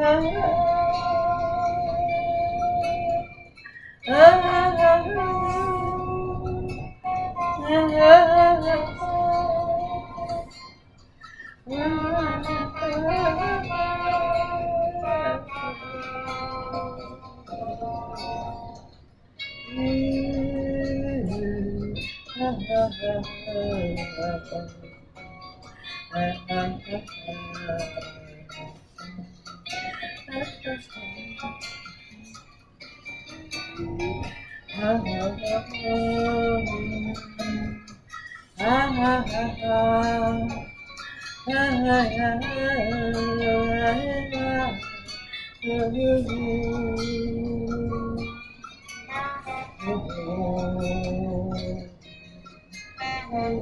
Oh, Qui es-tu,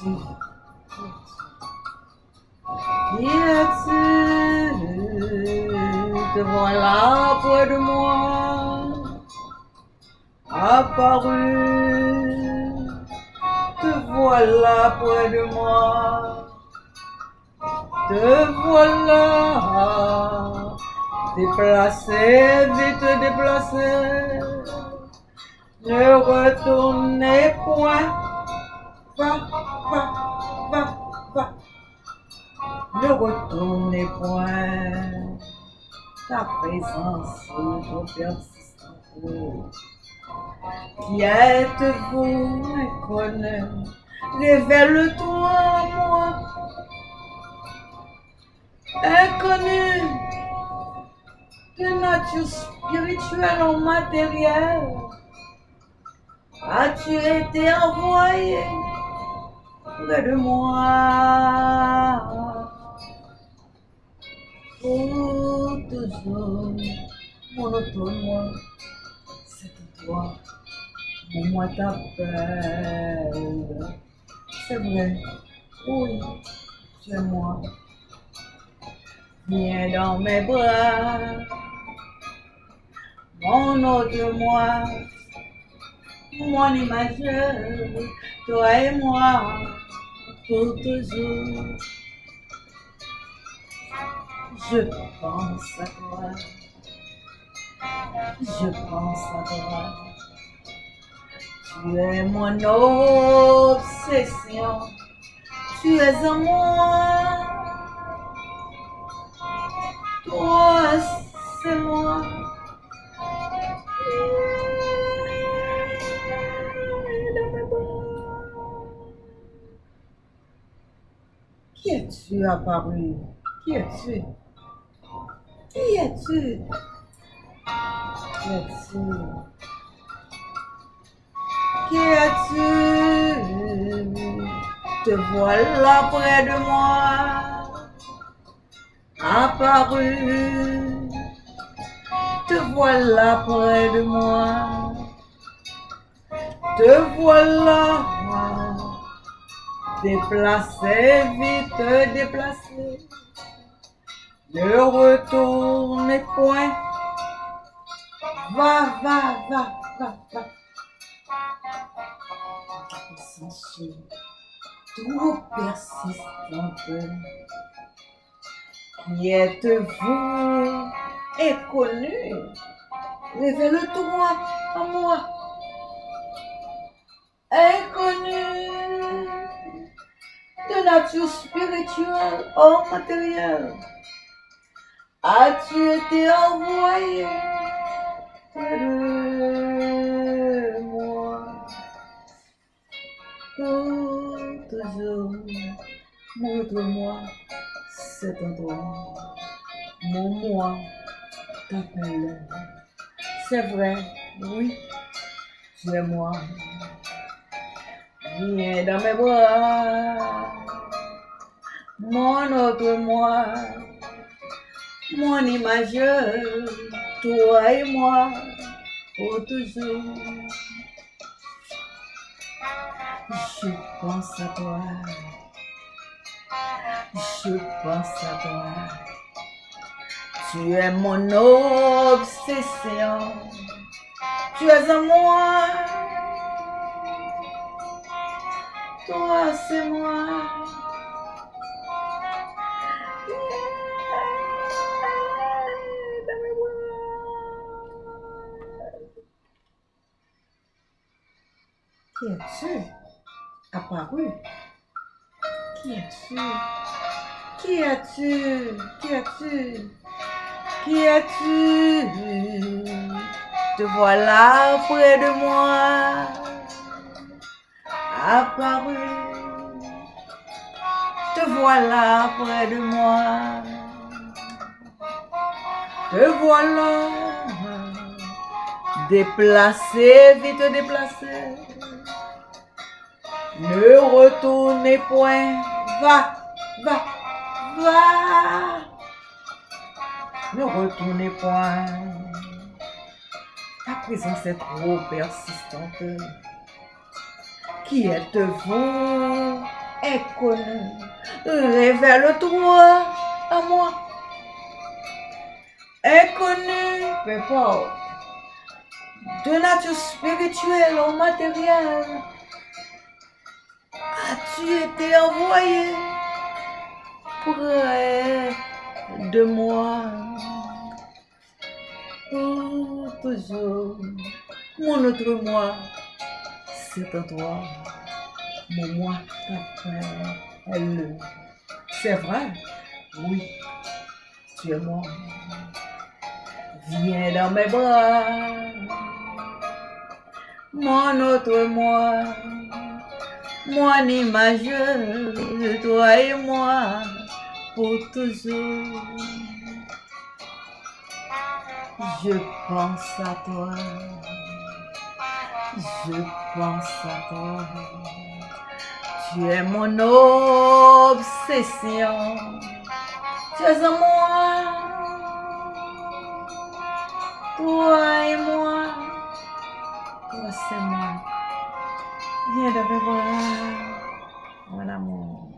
Qui voilà près de moi Apparu? Te voilà près de moi Te voilà Déplacé, vite déplacé. Ne retournez point. Va, retournez point. Ta présence trop persistante. Qui êtes-vous, inconnu? Révèle-toi moi. Inconnu de nature spirituelle ou matérielle as-tu été envoyé? Près de moi pour toujours monotone moi c'est toi mon moi t'appelle c'est vrai oui es moi viens dans mes bras mon autre moi, mon imageur, toi et moi, pour toujours. Je pense à toi, je pense à toi. Tu es mon obsession, tu es en moi. Toi, c'est moi. Qui es-tu apparu? Qui es-tu? Qui es-tu? Qui es-tu? Qui es-tu? Te voilà près de moi, apparu. Te voilà près de moi. Te voilà déplacé, vite déplacé. Ne retourne Sensu, trop persistante. Qui êtes-vous? Inconnu? Révèle-toi à moi. Inconnu de nature spirituelle ou matérielle. As-tu été envoyé? Montre-moi cet endroit. Mon moi t'appelle. C'est vrai, oui, tu es moi. Viens dans mes bras, mon autre moi, mon imageur, toi et moi, pour toujours. Je pense à toi, je pense à toi. Tu es mon obsession, tu es en moi. Toi, c'est moi. Qui es-tu? Apparu. Qui es-tu? Qui es-tu? Qui es-tu? Qui es-tu? Te voilà près de moi. Apparu. Te voilà près de moi. Te voilà. Déplacé, vite déplacé. Ne retournez point. Va, va, va. Ne retournez point. Ta présence est trop persistante. Qui êtes-vous, inconnu? Révèle-toi à moi. Inconnu, peu importe. De nature spirituelle ou matérielle. As-tu été envoyé près de moi? Toujours, mon autre moi, c'est en toi. Mon moi t'appelle. C'est vrai? Oui, tu es moi. Viens dans mes bras. Mon autre moi. Mon image de toi et moi pour toujours. Je pense à toi. Je pense à toi. Tu es mon obsession. Tu es en moi. Toi et moi. Toi c'est moi. Viens mes bras. Mon amour.